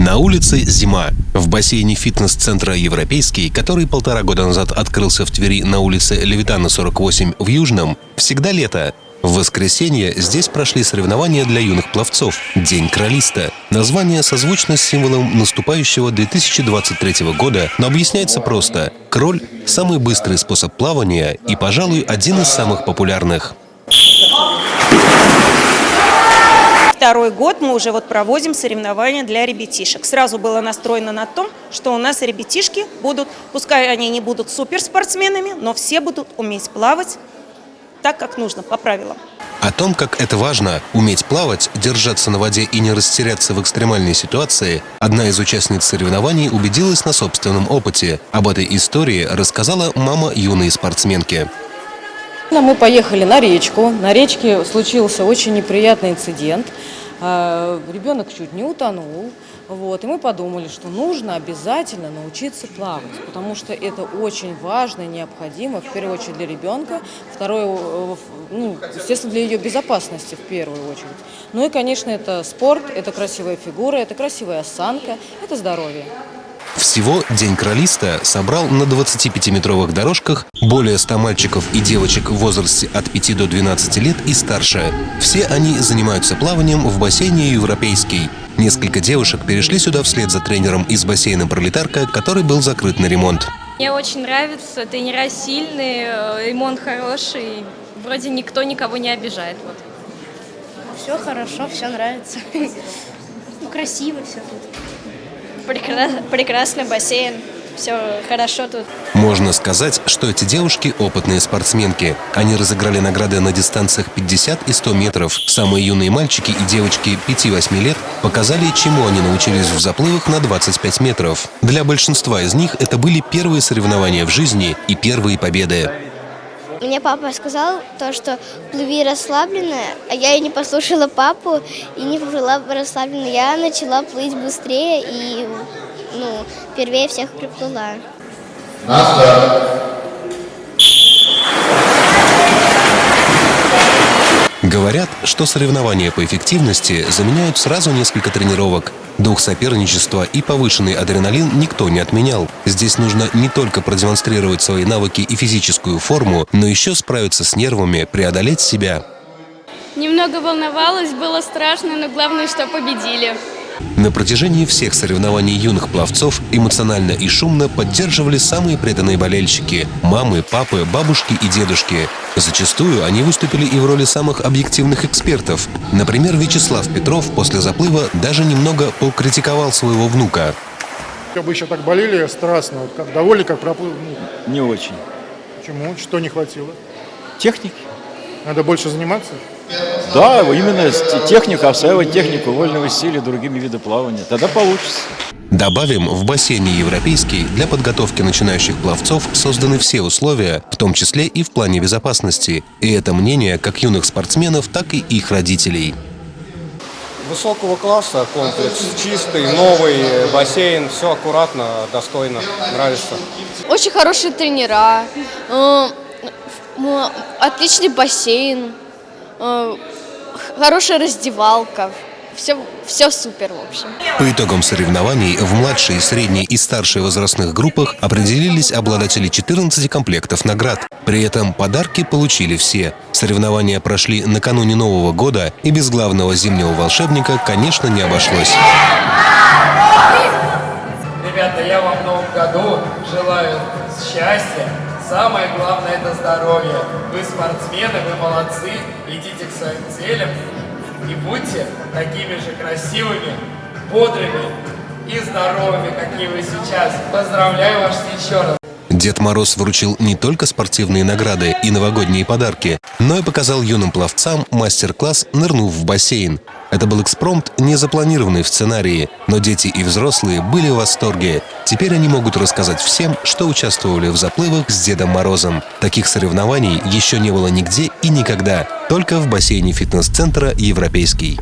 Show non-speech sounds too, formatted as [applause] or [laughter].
На улице зима. В бассейне фитнес-центра «Европейский», который полтора года назад открылся в Твери на улице Левитана, 48 в Южном, всегда лето. В воскресенье здесь прошли соревнования для юных пловцов «День кролиста». Название созвучно с символом наступающего 2023 года, но объясняется просто. Кроль – самый быстрый способ плавания и, пожалуй, один из самых популярных. Второй год мы уже вот проводим соревнования для ребятишек. Сразу было настроено на том, что у нас ребятишки будут, пускай они не будут суперспортсменами, но все будут уметь плавать так, как нужно, по правилам. О том, как это важно – уметь плавать, держаться на воде и не растеряться в экстремальной ситуации, одна из участниц соревнований убедилась на собственном опыте. Об этой истории рассказала мама юной спортсменки. Мы поехали на речку. На речке случился очень неприятный инцидент. А, ребенок чуть не утонул. Вот, и мы подумали, что нужно обязательно научиться плавать, потому что это очень важно и необходимо, в первую очередь для ребенка, второе, ну, естественно, для ее безопасности в первую очередь. Ну и, конечно, это спорт, это красивая фигура, это красивая осанка, это здоровье. Всего День кролиста собрал на 25-метровых дорожках более 100 мальчиков и девочек в возрасте от 5 до 12 лет и старше. Все они занимаются плаванием в бассейне «Европейский». Несколько девушек перешли сюда вслед за тренером из бассейна «Пролетарка», который был закрыт на ремонт. Мне очень нравится, тренера сильные, э, ремонт хороший, вроде никто никого не обижает. Вот. Все хорошо, все нравится. [laughs] Ну, красиво все тут. Прекра... Прекрасный бассейн. Все хорошо тут. Можно сказать, что эти девушки – опытные спортсменки. Они разыграли награды на дистанциях 50 и 100 метров. Самые юные мальчики и девочки 5-8 лет показали, чему они научились в заплывах на 25 метров. Для большинства из них это были первые соревнования в жизни и первые победы. Мне папа сказал то, что плыви расслабленно, а я и не послушала папу и не плыла расслабленно. Я начала плыть быстрее и ну, первее всех приплыла. На старт. Говорят, что соревнования по эффективности заменяют сразу несколько тренировок. Дух соперничества и повышенный адреналин никто не отменял. Здесь нужно не только продемонстрировать свои навыки и физическую форму, но еще справиться с нервами, преодолеть себя. Немного волновалась, было страшно, но главное, что победили. На протяжении всех соревнований юных пловцов эмоционально и шумно поддерживали самые преданные болельщики – мамы, папы, бабушки и дедушки. Зачастую они выступили и в роли самых объективных экспертов. Например, Вячеслав Петров после заплыва даже немного покритиковал своего внука. Как бы еще так болели страстно, вот как довольны, как проплыл? Ну, Не очень. Почему? Что не хватило? Техники. Надо больше заниматься? Да, именно техника, осваивать технику вольного стиля другими видами плавания. Тогда получится. Добавим, в бассейне «Европейский» для подготовки начинающих пловцов созданы все условия, в том числе и в плане безопасности. И это мнение как юных спортсменов, так и их родителей. Высокого класса комплекс, чистый, новый бассейн, все аккуратно, достойно, нравится. Очень хорошие тренера, э, отличный бассейн, хорошая раздевалка. Все, все супер, в общем. По итогам соревнований в младшей, средней и старшей возрастных группах определились обладатели 14 комплектов наград. При этом подарки получили все. Соревнования прошли накануне Нового года, и без главного зимнего волшебника, конечно, не обошлось. Ребята, я вам в новом году желаю счастья, Самое главное – это здоровье. Вы спортсмены, вы молодцы, идите к своим целям и будьте такими же красивыми, бодрыми и здоровыми, какие вы сейчас. Поздравляю вас еще раз. Дед Мороз вручил не только спортивные награды и новогодние подарки, но и показал юным пловцам мастер-класс «Нырнув в бассейн». Это был экспромт, не запланированный в сценарии, но дети и взрослые были в восторге. Теперь они могут рассказать всем, что участвовали в заплывах с Дедом Морозом. Таких соревнований еще не было нигде и никогда, только в бассейне фитнес-центра «Европейский».